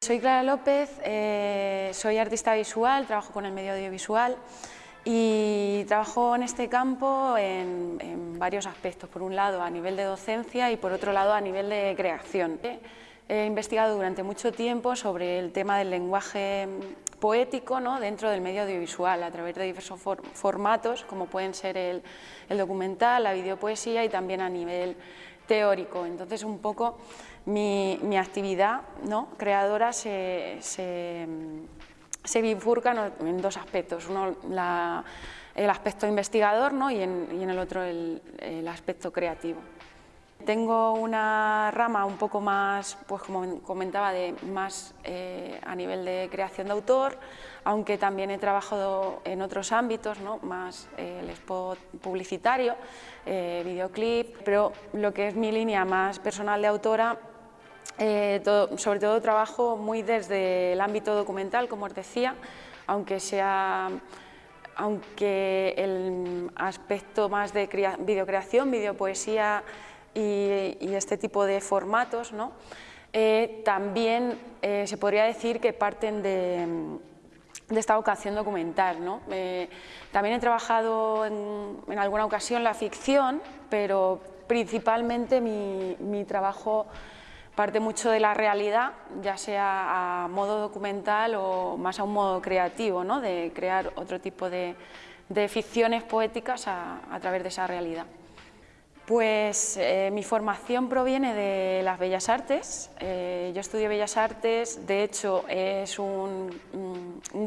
Soy Clara López, eh, soy artista visual, trabajo con el medio audiovisual y trabajo en este campo en, varios aspectos. Por un lado a nivel de docencia y por otro lado a nivel de creación. He investigado durante mucho tiempo sobre el tema del lenguaje poético ¿no? dentro del medio audiovisual a través de diversos formatos como pueden ser el, documental, la videopoesía y también a nivel teórico. Entonces un poco mi, actividad ¿no? creadora se, bifurca en dos aspectos, uno el aspecto investigador y, en, el otro el aspecto creativo. Tengo una rama un poco más, pues como comentaba, de más eh, a nivel de creación de autor, aunque también he trabajado en otros ámbitos, ¿no? más eh, el spot publicitario, eh, videoclip, pero lo que es mi línea más personal de autora, sobre todo trabajo muy desde el ámbito documental, como os decía, aunque sea aunque el aspecto más de videocreación, videopoesía y, este tipo de formatos, ¿no? Eh, también eh, se podría decir que parten de, esta vocación documental. ¿no? Eh, también he trabajado en, alguna ocasión la ficción, pero principalmente mi, mi, trabajo parte mucho de la realidad, ya sea a modo documental o más a un modo creativo, ¿no? de crear otro tipo de, ficciones poéticas a, través de esa realidad. Pues eh, mi formación proviene de las Bellas Artes, eh, yo estudié Bellas Artes, de hecho es un,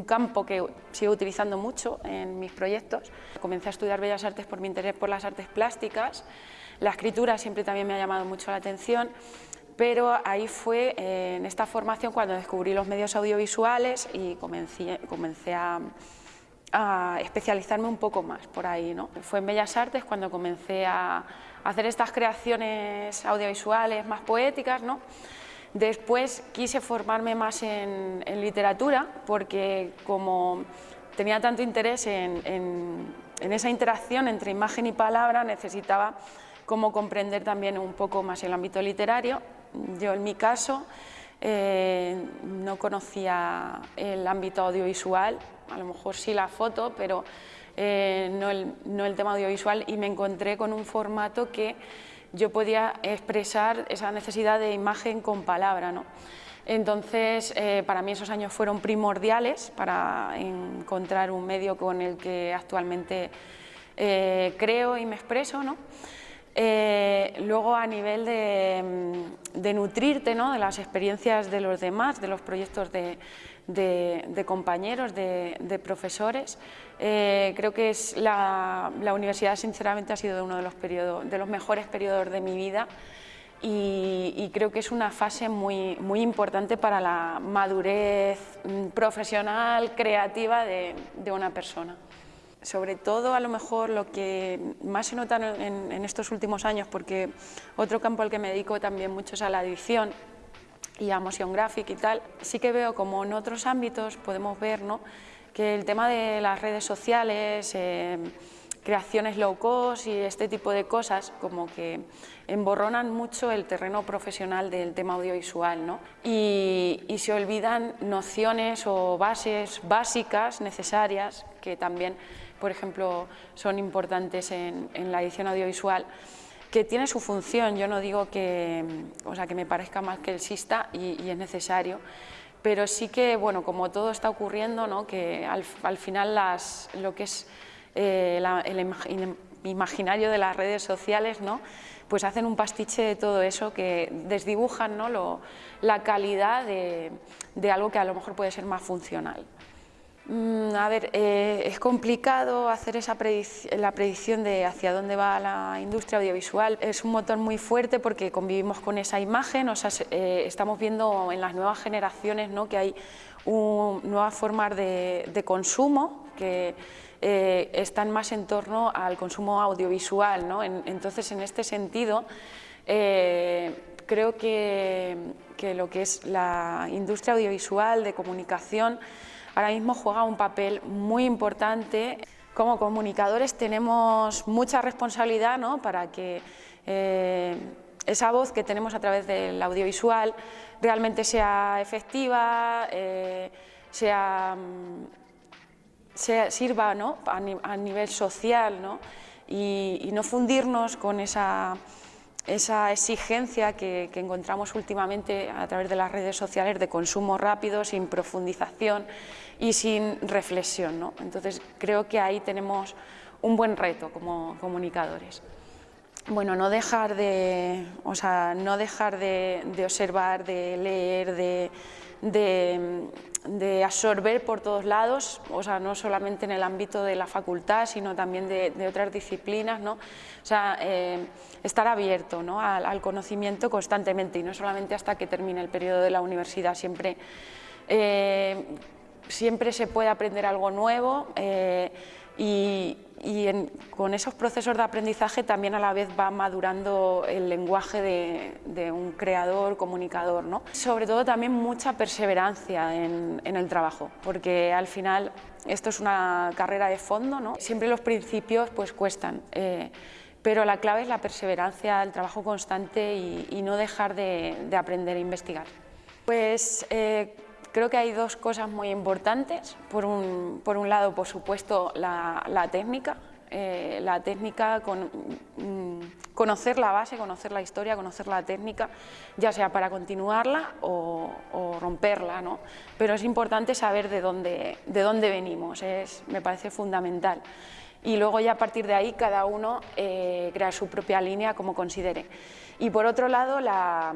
campo que sigo utilizando mucho en mis proyectos. Comencé a estudiar Bellas Artes por mi interés por las artes plásticas, la escritura siempre también me ha llamado mucho la atención, pero ahí fue eh, en esta formación cuando descubrí los medios audiovisuales y comencé, a especializarme un poco más por ahí. ¿no? Fue en Bellas Artes cuando comencé a hacer estas creaciones audiovisuales más poéticas. ¿no? Después quise formarme más en, literatura porque como tenía tanto interés en, esa interacción entre imagen y palabra, necesitaba como comprender también un poco más el ámbito literario. Yo en mi caso eh, no conocía el ámbito audiovisual, a lo mejor sí la foto, pero eh, no, el, tema audiovisual y me encontré con un formato que yo podía expresar esa necesidad de imagen con palabra. ¿no? Entonces, eh, para mí esos años fueron primordiales para encontrar un medio con el que actualmente creo y me expreso. ¿no? Eh, luego a nivel de, nutrirte ¿no? de las experiencias de los demás, de los proyectos de, compañeros, de, profesores, eh, creo que es la, universidad sinceramente ha sido uno de los, de los mejores periodos de mi vida y, creo que es una fase muy, muy importante para la madurez mm, profesional, creativa de una persona sobre todo a lo mejor lo que más se nota en, estos últimos años, porque otro campo al que me dedico también mucho es a la edición y a motion graphic y tal, sí que veo como en otros ámbitos podemos ver ¿no? que el tema de las redes sociales, eh, creaciones low cost y este tipo de cosas como que emborronan mucho el terreno profesional del tema audiovisual ¿no? y, y se olvidan nociones o bases básicas necesarias que también por ejemplo, son importantes en, la edición audiovisual, que tiene su función, yo no digo que, o sea, que me parezca más que exista y, y es necesario, pero sí que, bueno, como todo está ocurriendo, ¿no? que al, final lo que es eh, el imaginario de las redes sociales, ¿no? pues hacen un pastiche de todo eso que desdibujan ¿no? La calidad de algo que a lo mejor puede ser más funcional. Mm, a ver, eh, es complicado hacer esa la predicción de hacia dónde va la industria audiovisual. Es un motor muy fuerte porque convivimos con esa imagen, o sea, eh, estamos viendo en las nuevas generaciones ¿no? que hay nuevas formas de, consumo que eh, están más en torno al consumo audiovisual. ¿no? entonces, en este sentido, creo que, que lo que es la industria audiovisual de comunicación ahora mismo juega un papel muy importante. Como comunicadores tenemos mucha responsabilidad ¿no? para que eh, esa voz que tenemos a través del audiovisual realmente sea efectiva, eh, sea, sea, sirva ¿no? a, nivel social ¿no? Y, no fundirnos con esa, esa exigencia que, encontramos últimamente a través de las redes sociales de consumo rápido, sin profundización y sin reflexión. ¿no? Entonces creo que ahí tenemos un buen reto como comunicadores. Bueno, no dejar de, o sea, no dejar de, observar, de leer, de, de, absorber por todos lados, o sea, no solamente en el ámbito de la facultad, sino también de, otras disciplinas, ¿no? O sea, eh, estar abierto ¿no? al, conocimiento constantemente y no solamente hasta que termine el periodo de la universidad, siempre, eh, siempre se puede aprender algo nuevo eh, y, y con esos procesos de aprendizaje también a la vez va madurando el lenguaje de, un creador, comunicador. ¿no? Sobre todo también mucha perseverancia en, el trabajo, porque al final esto es una carrera de fondo, ¿no? siempre los principios pues cuestan. Eh, pero la clave es la perseverancia, el trabajo constante y, no dejar de, aprender e investigar. Pues eh, Creo que hay dos cosas muy importantes. Por un, por un lado, por supuesto, la, la técnica. Eh, la técnica, con, mm, conocer la base, conocer la historia, conocer la técnica, ya sea para continuarla o, romperla, ¿no? Pero es importante saber de dónde, de dónde venimos, es, me parece fundamental. Y luego ya a partir de ahí cada uno eh, crea su propia línea como considere. Y por otro lado, la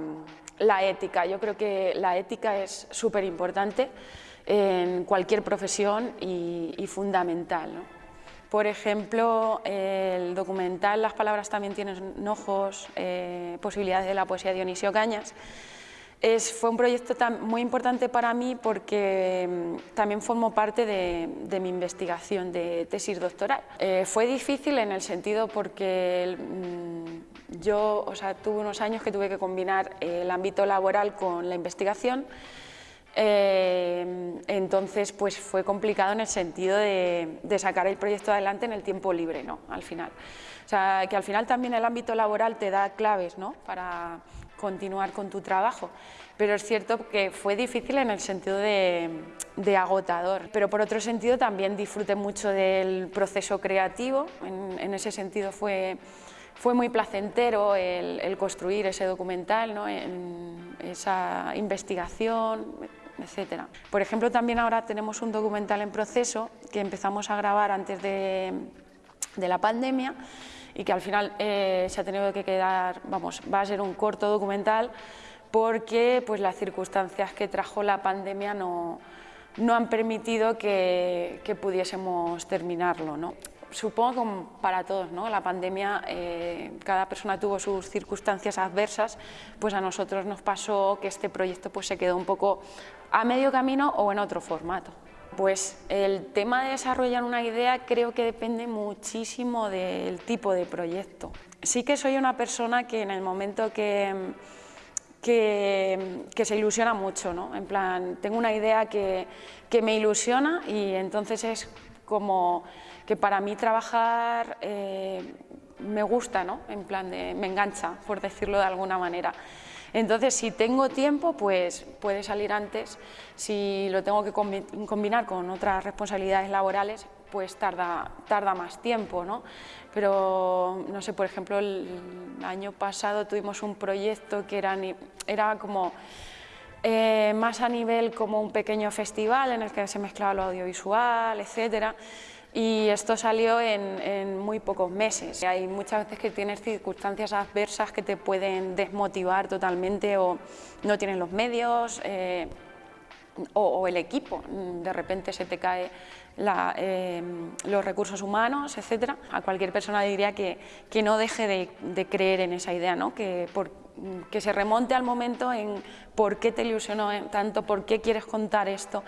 la ética. Yo creo que la ética es súper importante en cualquier profesión y, fundamental. Por ejemplo, el documental Las palabras también tienen ojos, eh, posibilidades de la poesía de Dionisio Cañas, es, fue un proyecto muy importante para mí porque mm, también formó parte de, mi investigación de tesis doctoral. Eh, fue difícil en el sentido porque mm, yo o sea, tuve unos años que tuve que combinar el ámbito laboral con la investigación, eh, entonces pues fue complicado en el sentido de, de, sacar el proyecto adelante en el tiempo libre, ¿no? al final. O sea, que al final también el ámbito laboral te da claves ¿no? para continuar con tu trabajo. Pero es cierto que fue difícil en el sentido de, agotador, pero por otro sentido también disfruté mucho del proceso creativo, en, ese sentido fue, fue muy placentero el, construir ese documental, ¿no? en esa investigación, etc. Por ejemplo, también ahora tenemos un documental en proceso que empezamos a grabar antes de la pandemia y que al final eh, se ha tenido que quedar, vamos, va a ser un corto documental porque pues, las circunstancias que trajo la pandemia no, no han permitido que, pudiésemos terminarlo. ¿no? Supongo que para todos, ¿no? la pandemia, eh, cada persona tuvo sus circunstancias adversas, pues a nosotros nos pasó que este proyecto pues, se quedó un poco a medio camino o en otro formato. Pues el tema de desarrollar una idea creo que depende muchísimo del tipo de proyecto. Sí que soy una persona que en el momento que, que, se ilusiona mucho, ¿no? En plan, tengo una idea que, me ilusiona y entonces es como que para mí trabajar eh, me gusta, ¿no? En plan, de, me engancha, por decirlo de alguna manera. Entonces, si tengo tiempo, pues puede salir antes. Si lo tengo que combinar con otras responsabilidades laborales, pues tarda, más tiempo, ¿no? Pero, no sé, por ejemplo, el año pasado tuvimos un proyecto que era, era como... Eh, más a nivel como un pequeño festival en el que se mezclaba lo audiovisual, etcétera, y esto salió en, muy pocos meses. Hay muchas veces que tienes circunstancias adversas que te pueden desmotivar totalmente o no tienes los medios eh, o, el equipo, de repente se te cae eh, los recursos humanos, etc. A cualquier persona diría que, que no deje de, creer en esa idea, ¿no? que, que se remonte al momento en por qué te ilusionó tanto, por qué quieres contar esto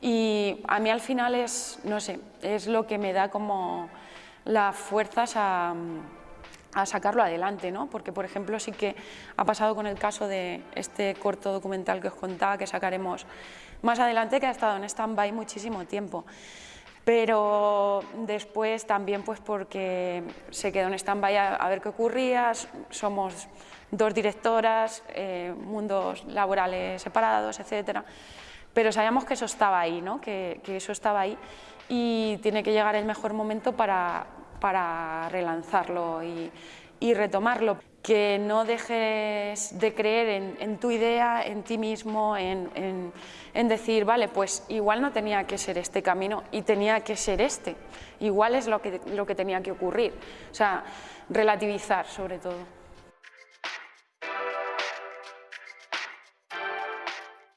y a mí al final es, no sé, es lo que me da como las fuerzas a, sacarlo adelante, ¿no? porque por ejemplo sí que ha pasado con el caso de este corto documental que os contaba que sacaremos más adelante que ha estado en stand-by muchísimo tiempo. pero después también pues porque se quedó en stand-by a, ver qué ocurría, somos dos directoras, eh, mundos laborales separados, etcétera, pero sabíamos que eso estaba ahí, ¿no? que, eso estaba ahí y tiene que llegar el mejor momento para, para relanzarlo y, retomarlo que no dejes de creer en, tu idea, en ti mismo, en, decir, vale, pues igual no tenía que ser este camino y tenía que ser este, igual es lo que, lo que tenía que ocurrir, o sea, relativizar sobre todo.